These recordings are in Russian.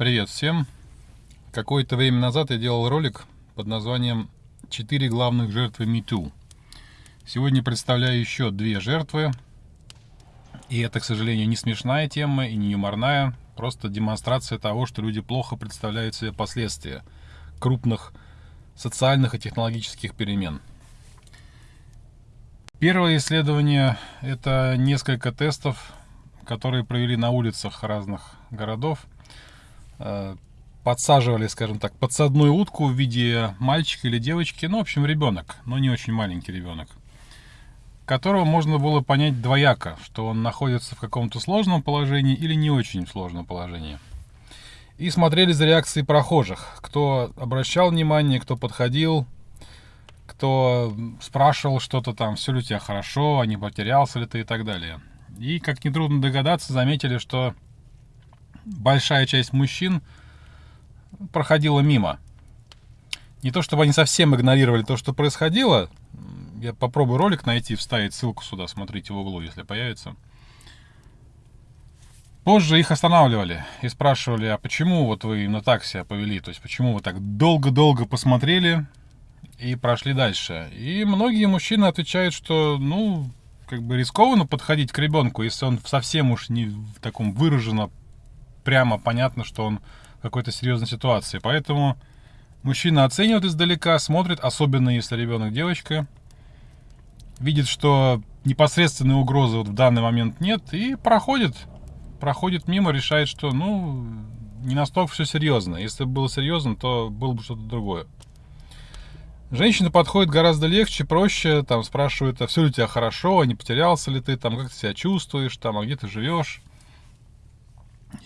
Привет всем! Какое-то время назад я делал ролик под названием «Четыре главных жертвы MeToo». Сегодня представляю еще две жертвы. И это, к сожалению, не смешная тема и не юморная. Просто демонстрация того, что люди плохо представляют себе последствия крупных социальных и технологических перемен. Первое исследование – это несколько тестов, которые провели на улицах разных городов. Э, подсаживали, скажем так, подсадную утку в виде мальчика или девочки, ну, в общем, ребенок, но не очень маленький ребенок, которого можно было понять двояко, что он находится в каком-то сложном положении или не очень сложном положении. И смотрели за реакцией прохожих, кто обращал внимание, кто подходил, кто спрашивал что-то там, все ли у тебя хорошо, а не потерялся ли ты и так далее. И, как нетрудно догадаться, заметили, что большая часть мужчин проходила мимо. Не то, чтобы они совсем игнорировали то, что происходило. Я попробую ролик найти, вставить ссылку сюда, смотрите в углу, если появится. Позже их останавливали и спрашивали, а почему вот вы на так себя повели? То есть, почему вы так долго-долго посмотрели, и прошли дальше. И многие мужчины отвечают, что, ну, как бы рискованно подходить к ребенку, если он совсем уж не в таком выраженно прямо понятно, что он в какой-то серьезной ситуации. Поэтому мужчина оценивает издалека, смотрит, особенно если ребенок девочка, видит, что непосредственной угрозы вот в данный момент нет, и проходит, проходит мимо, решает, что, ну, не настолько все серьезно. Если бы было серьезно, то было бы что-то другое. Женщина подходит гораздо легче, проще, там спрашивают, а все ли у тебя хорошо, а не потерялся ли ты, там, как ты себя чувствуешь, там, а где ты живешь.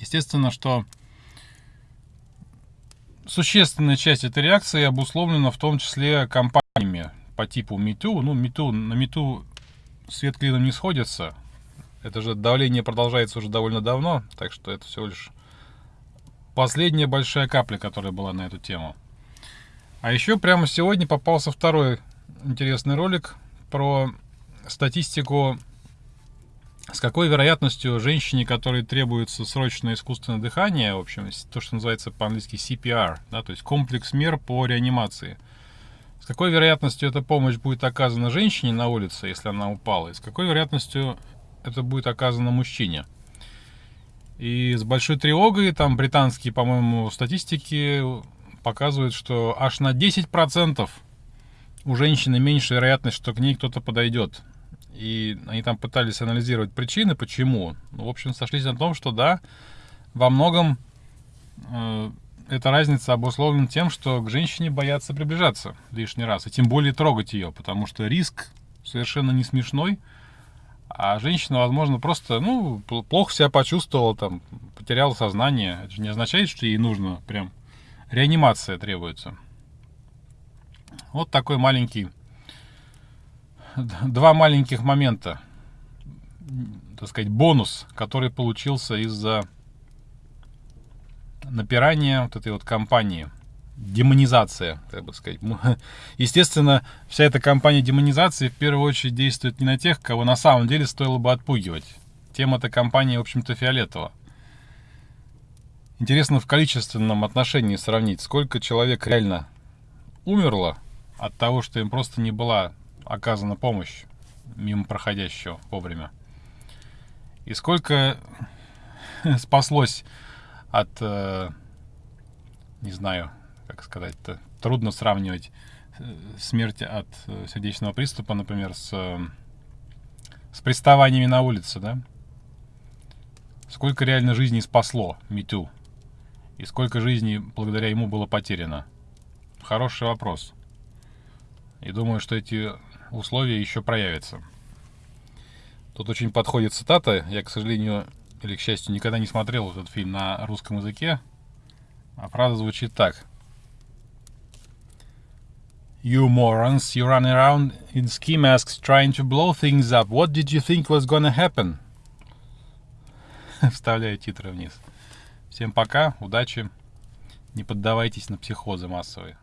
Естественно, что существенная часть этой реакции обусловлена в том числе компаниями по типу MeToo. Ну, MeToo, на MeToo свет клином не сходится. Это же давление продолжается уже довольно давно, так что это всего лишь последняя большая капля, которая была на эту тему. А еще прямо сегодня попался второй интересный ролик про статистику, с какой вероятностью женщине, которой требуется срочное искусственное дыхание, в общем, то, что называется по-английски CPR, да, то есть комплекс мер по реанимации, с какой вероятностью эта помощь будет оказана женщине на улице, если она упала, и с какой вероятностью это будет оказано мужчине. И с большой тревогой, там британские, по-моему, статистики показывает, что аж на 10% у женщины меньше вероятность, что к ней кто-то подойдет. И они там пытались анализировать причины, почему. Ну, в общем, сошлись на том, что да, во многом э, эта разница обусловлена тем, что к женщине боятся приближаться лишний раз, и тем более трогать ее, потому что риск совершенно не смешной, а женщина, возможно, просто, ну, плохо себя почувствовала, там, потеряла сознание. Это же не означает, что ей нужно прям реанимация требуется. Вот такой маленький, два маленьких момента, так сказать, бонус, который получился из-за напирания вот этой вот компании. Демонизация, так бы сказать. Естественно, вся эта кампания демонизации в первую очередь действует не на тех, кого на самом деле стоило бы отпугивать. Тема этой компании, в общем-то, фиолетовая. Интересно в количественном отношении сравнить, сколько человек реально умерло от того, что им просто не была оказана помощь мимо проходящего вовремя. И сколько спаслось от, э, не знаю, как сказать-то, трудно сравнивать э, смерть от э, сердечного приступа, например, с, с приставаниями на улице, да? Сколько реально жизней спасло Миту? И сколько жизней благодаря ему было потеряно? Хороший вопрос. И думаю, что эти условия еще проявятся. Тут очень подходит цитата. Я, к сожалению, или к счастью, никогда не смотрел этот фильм на русском языке. А фраза звучит так. You morons, you run around in ski masks trying to blow things up. What did you think was gonna happen? Вставляю титры вниз. Всем пока, удачи, не поддавайтесь на психозы массовые.